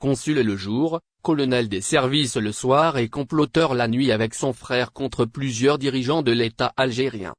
consul le jour, colonel des services le soir et comploteur la nuit avec son frère contre plusieurs dirigeants de l'État algérien.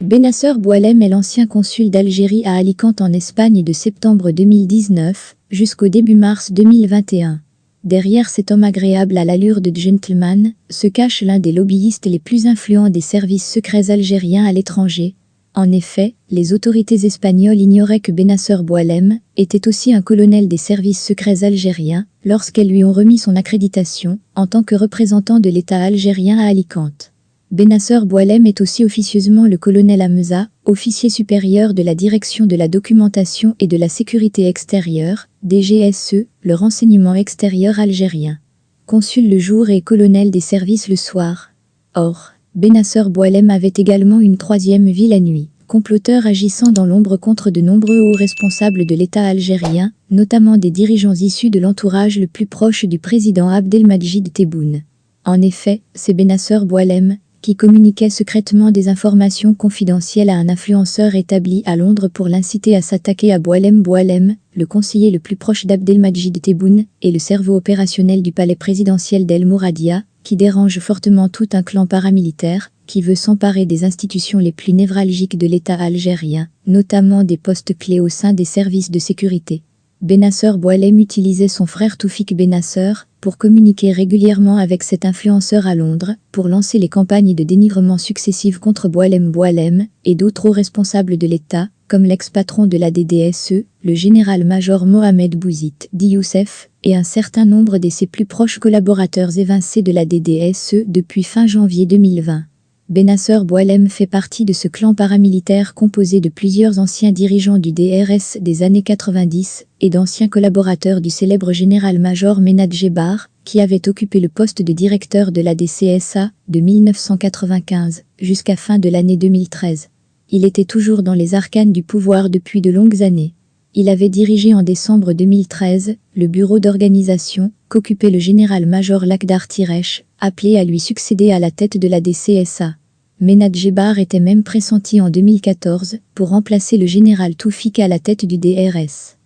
Benasser Boualem est l'ancien consul d'Algérie à Alicante en Espagne de septembre 2019 jusqu'au début mars 2021. Derrière cet homme agréable à l'allure de gentleman se cache l'un des lobbyistes les plus influents des services secrets algériens à l'étranger. En effet, les autorités espagnoles ignoraient que Benasser Boualem était aussi un colonel des services secrets algériens lorsqu'elles lui ont remis son accréditation en tant que représentant de l'État algérien à Alicante. Benasser Boualem est aussi officieusement le colonel Ameza, officier supérieur de la Direction de la documentation et de la sécurité extérieure, DGSE, le renseignement extérieur algérien. Consul le jour et colonel des services le soir. Or, Benasser Boualem avait également une troisième vie la nuit, comploteur agissant dans l'ombre contre de nombreux hauts responsables de l'État algérien, notamment des dirigeants issus de l'entourage le plus proche du président Abdelmajid Tebboune. En effet, c'est Benasser Boualem, qui communiquait secrètement des informations confidentielles à un influenceur établi à Londres pour l'inciter à s'attaquer à Boualem Boualem, le conseiller le plus proche d'Abdelmajid Tebboune et le cerveau opérationnel du palais présidentiel d'El Mouradia, qui dérange fortement tout un clan paramilitaire, qui veut s'emparer des institutions les plus névralgiques de l'État algérien, notamment des postes clés au sein des services de sécurité. Benasser Boualem utilisait son frère Toufik Benasser, pour communiquer régulièrement avec cet influenceur à Londres, pour lancer les campagnes de dénigrement successives contre Boalem Boalem et d'autres hauts responsables de l'État, comme l'ex-patron de la DDSE, le général-major Mohamed Bouzid dit Youssef, et un certain nombre de ses plus proches collaborateurs évincés de la DDSE depuis fin janvier 2020. Benasser Boalem fait partie de ce clan paramilitaire composé de plusieurs anciens dirigeants du DRS des années 90 et d'anciens collaborateurs du célèbre général-major Menad Jebar, qui avait occupé le poste de directeur de la DCSA de 1995 jusqu'à fin de l'année 2013. Il était toujours dans les arcanes du pouvoir depuis de longues années. Il avait dirigé en décembre 2013 le bureau d'organisation qu'occupait le général-major Lakdar Tiresh, appelé à lui succéder à la tête de la DCSA. Menad Jebar était même pressenti en 2014 pour remplacer le général Toufik à la tête du DRS.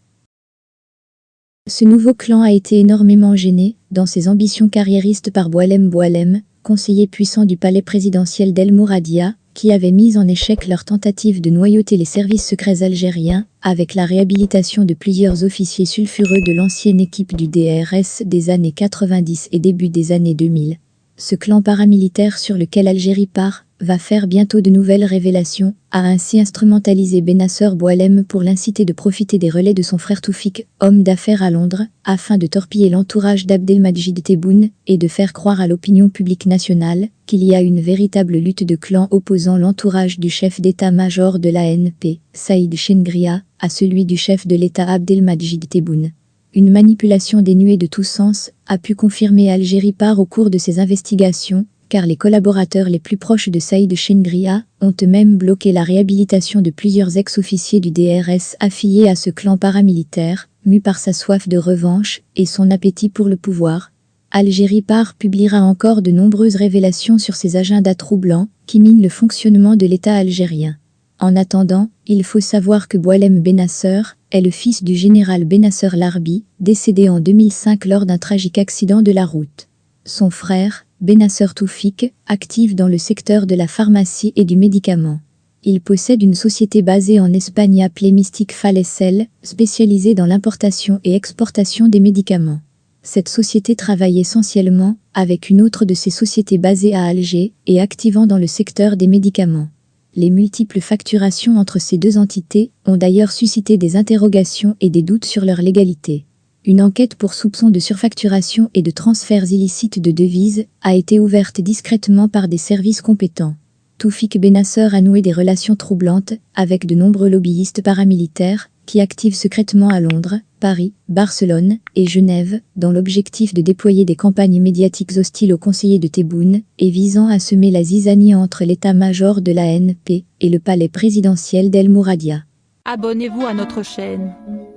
Ce nouveau clan a été énormément gêné dans ses ambitions carriéristes par Boalem Boalem, conseiller puissant du palais présidentiel d'El Mouradia, qui avait mis en échec leur tentative de noyauter les services secrets algériens, avec la réhabilitation de plusieurs officiers sulfureux de l'ancienne équipe du DRS des années 90 et début des années 2000. Ce clan paramilitaire sur lequel Algérie part va faire bientôt de nouvelles révélations, a ainsi instrumentalisé Benasser Boalem pour l'inciter de profiter des relais de son frère Toufik, homme d'affaires à Londres, afin de torpiller l'entourage d'Abdelmajid Tebboune et de faire croire à l'opinion publique nationale qu'il y a une véritable lutte de clans opposant l'entourage du chef d'état-major de l'ANP, Saïd Chengria, à celui du chef de l'État Abdelmajid Tebboune. Une manipulation dénuée de tout sens a pu confirmer Algérie part au cours de ses investigations car les collaborateurs les plus proches de Saïd Chengria ont eux-mêmes bloqué la réhabilitation de plusieurs ex-officiers du DRS affiliés à ce clan paramilitaire, mu par sa soif de revanche et son appétit pour le pouvoir. Algérie Par publiera encore de nombreuses révélations sur ces agendas troublants qui minent le fonctionnement de l'État algérien. En attendant, il faut savoir que Boalem Benasser est le fils du général Benasser Larbi, décédé en 2005 lors d'un tragique accident de la route. Son frère, Benasser Toufik, actif dans le secteur de la pharmacie et du médicament. Il possède une société basée en Espagne appelée Mystic Falesel, spécialisée dans l'importation et exportation des médicaments. Cette société travaille essentiellement avec une autre de ses sociétés basées à Alger et activant dans le secteur des médicaments. Les multiples facturations entre ces deux entités ont d'ailleurs suscité des interrogations et des doutes sur leur légalité. Une enquête pour soupçon de surfacturation et de transferts illicites de devises a été ouverte discrètement par des services compétents. Toufik Benasser a noué des relations troublantes avec de nombreux lobbyistes paramilitaires qui activent secrètement à Londres, Paris, Barcelone et Genève dans l'objectif de déployer des campagnes médiatiques hostiles aux conseillers de Tebboune et visant à semer la zizanie entre l'état-major de la NP et le palais présidentiel d'El Mouradia. Abonnez-vous à notre chaîne.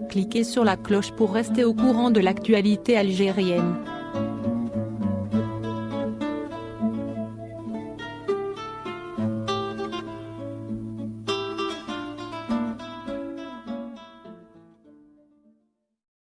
Cliquez sur la cloche pour rester au courant de l'actualité algérienne.